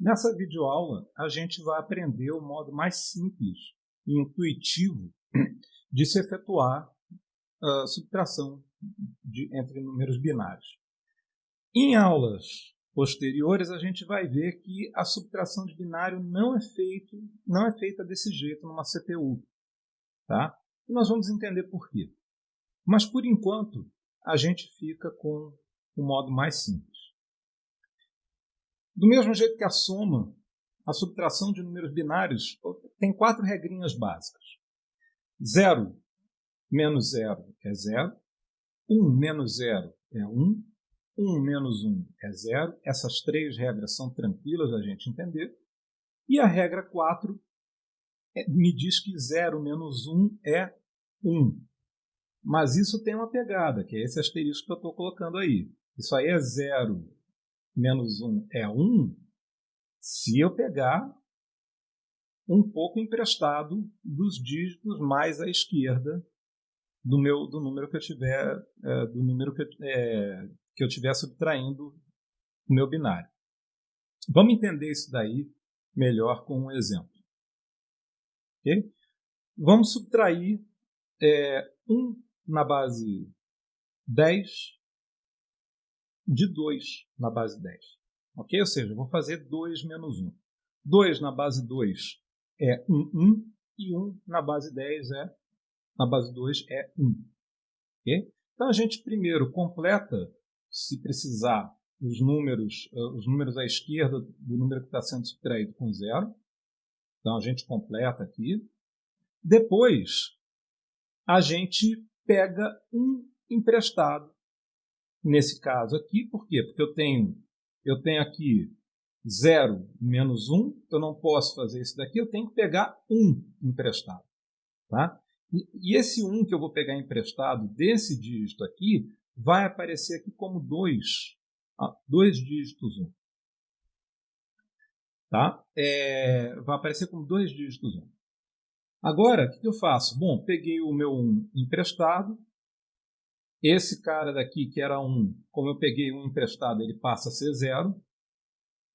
Nessa videoaula, a gente vai aprender o modo mais simples e intuitivo de se efetuar a subtração de, entre números binários. Em aulas posteriores, a gente vai ver que a subtração de binário não é, feito, não é feita desse jeito numa CPU. Tá? E nós vamos entender por quê. Mas, por enquanto, a gente fica com o modo mais simples. Do mesmo jeito que a soma, a subtração de números binários tem quatro regrinhas básicas. 0 menos 0 é 0, 1 menos 0 é 1, 1 menos 1 é 0. Essas três regras são tranquilas da gente entender. E a regra 4 é, me diz que 0 menos 1 é 1. Mas isso tem uma pegada, que é esse asterisco que eu estou colocando aí. Isso aí é 0 menos 1 é 1 se eu pegar um pouco emprestado dos dígitos mais à esquerda do meu do número que eu tiver é, do número que, é, que eu tiver subtraindo o meu binário. Vamos entender isso daí melhor com um exemplo. Okay? Vamos subtrair é, 1 na base 10 de 2 na base 10. Ok? Ou seja, eu vou fazer 2 menos 1. 2 na base 2 é 1, 1. E 1 na base 10 é, na base 2 é 1. Ok? Então a gente primeiro completa, se precisar, os números, eh, os números à esquerda do número que está sendo subtraído com zero. Então a gente completa aqui. Depois, a gente pega um emprestado nesse caso aqui. Por quê? Porque eu tenho, eu tenho aqui 0 menos 1, eu não posso fazer isso daqui, eu tenho que pegar 1 emprestado. Tá? E, e esse 1 que eu vou pegar emprestado desse dígito aqui vai aparecer aqui como 2, ah, dois dígitos 1. Tá? É, vai aparecer como dois dígitos 1. Agora, o que eu faço? Bom, peguei o meu 1 emprestado, esse cara daqui, que era um, como eu peguei um emprestado, ele passa a ser zero.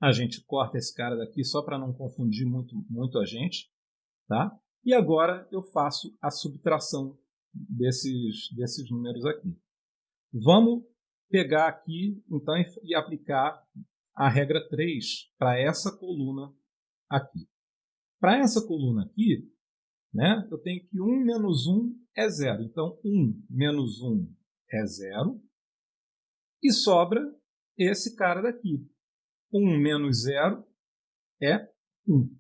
A gente corta esse cara daqui só para não confundir muito, muito a gente. Tá? E agora eu faço a subtração desses, desses números aqui. Vamos pegar aqui então e aplicar a regra 3 para essa coluna aqui. Para essa coluna aqui, né, eu tenho que 1 menos 1 é zero. Então, 1 menos 1 é zero. E sobra esse cara daqui. 1 menos 0 é 1.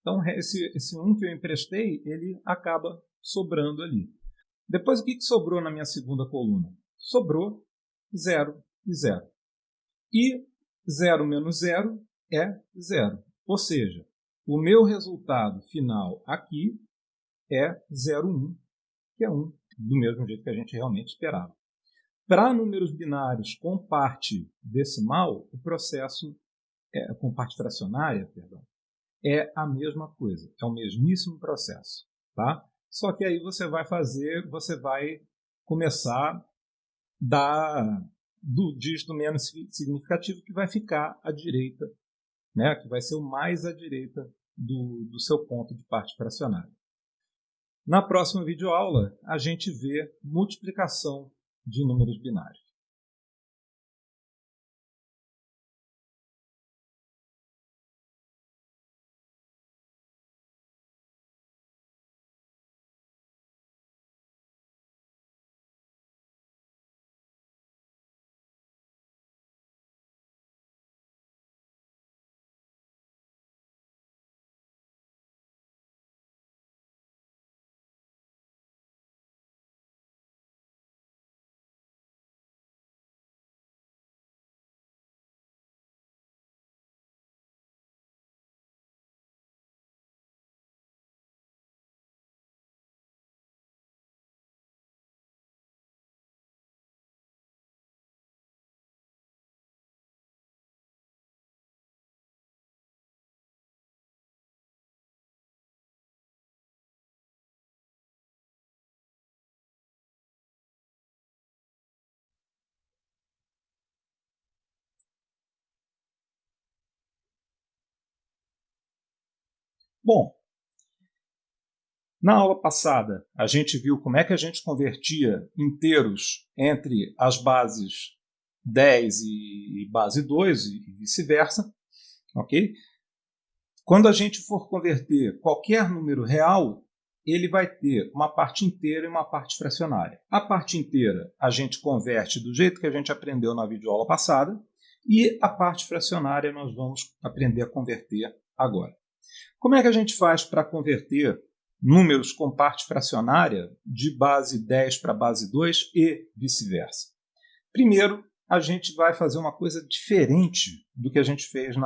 Então, esse, esse 1 que eu emprestei, ele acaba sobrando ali. Depois, o que, que sobrou na minha segunda coluna? Sobrou 0 e 0. E 0 menos 0 é 0. Ou seja, o meu resultado final aqui é 0,1, que é 1 do mesmo jeito que a gente realmente esperava. Para números binários com parte decimal, o processo, é, com parte fracionária, perdão, é a mesma coisa, é o mesmíssimo processo. Tá? Só que aí você vai fazer, você vai começar da, do dígito menos significativo que vai ficar à direita, né? que vai ser o mais à direita do, do seu ponto de parte fracionária. Na próxima videoaula, a gente vê multiplicação de números binários. Bom, na aula passada, a gente viu como é que a gente convertia inteiros entre as bases 10 e base 2 e vice-versa, ok? Quando a gente for converter qualquer número real, ele vai ter uma parte inteira e uma parte fracionária. A parte inteira a gente converte do jeito que a gente aprendeu na videoaula passada e a parte fracionária nós vamos aprender a converter agora. Como é que a gente faz para converter números com parte fracionária de base 10 para base 2 e vice-versa? Primeiro, a gente vai fazer uma coisa diferente do que a gente fez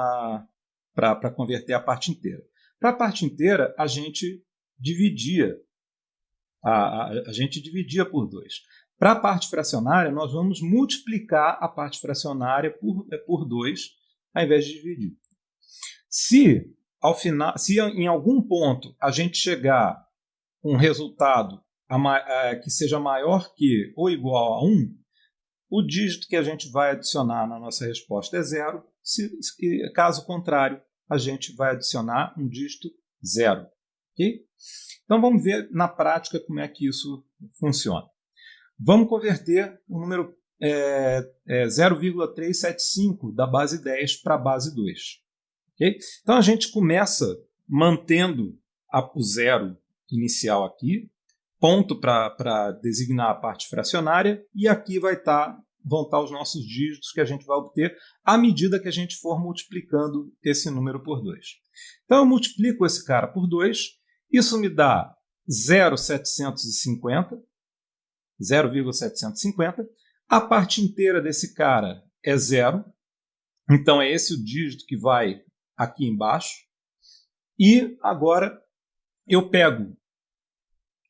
para converter a parte inteira. Para a parte inteira, a gente dividia. A, a, a gente dividia por 2. Para a parte fracionária, nós vamos multiplicar a parte fracionária por 2, por dois, ao invés de dividir. Se, ao final, se em algum ponto a gente chegar um resultado a, que seja maior que ou igual a 1, o dígito que a gente vai adicionar na nossa resposta é zero. Se, caso contrário, a gente vai adicionar um dígito zero. Okay? Então vamos ver na prática como é que isso funciona. Vamos converter o número é, é 0,375 da base 10 para a base 2. Okay? Então a gente começa mantendo o zero inicial aqui, ponto para designar a parte fracionária, e aqui vai estar tá, vão estar tá os nossos dígitos que a gente vai obter à medida que a gente for multiplicando esse número por 2. Então eu multiplico esse cara por 2 isso me dá 0,750, 0,750. A parte inteira desse cara é zero, então é esse o dígito que vai aqui embaixo. E agora eu pego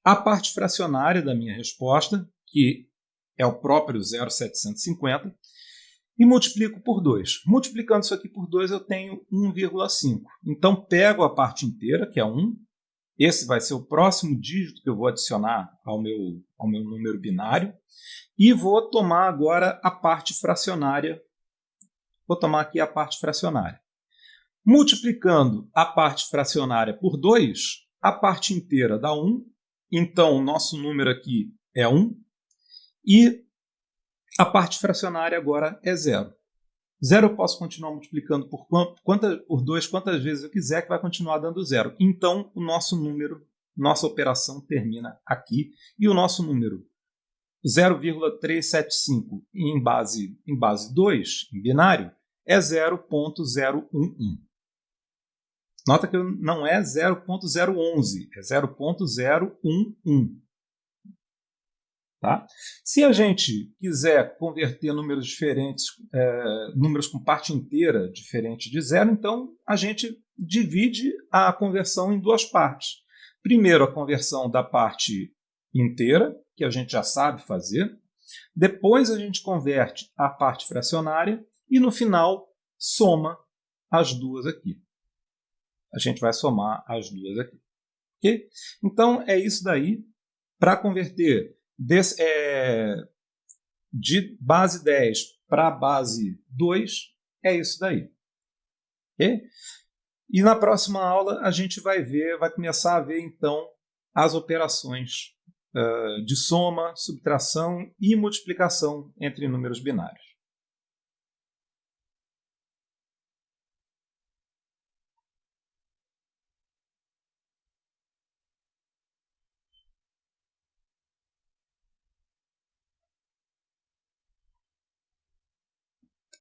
a parte fracionária da minha resposta, que é o próprio 0,750, e multiplico por 2. Multiplicando isso aqui por 2, eu tenho 1,5. Então, pego a parte inteira, que é 1, esse vai ser o próximo dígito que eu vou adicionar ao meu, ao meu número binário. E vou tomar agora a parte fracionária. Vou tomar aqui a parte fracionária. Multiplicando a parte fracionária por 2, a parte inteira dá 1. Então, o nosso número aqui é 1. E a parte fracionária agora é zero. Zero eu posso continuar multiplicando por, quanta, por 2 quantas vezes eu quiser, que vai continuar dando zero. Então, o nosso número, nossa operação termina aqui. E o nosso número 0,375 em base, em base 2, em binário, é 0.011. Nota que não é 0.011, é 0.011. Tá? Se a gente quiser converter números diferentes, é, números com parte inteira diferente de zero, então a gente divide a conversão em duas partes. Primeiro, a conversão da parte inteira, que a gente já sabe fazer. Depois, a gente converte a parte fracionária e, no final, soma as duas aqui. A gente vai somar as duas aqui. Okay? Então, é isso daí. Para converter é, de base 10 para base 2, é isso daí. Okay? E na próxima aula a gente vai ver, vai começar a ver então as operações uh, de soma, subtração e multiplicação entre números binários.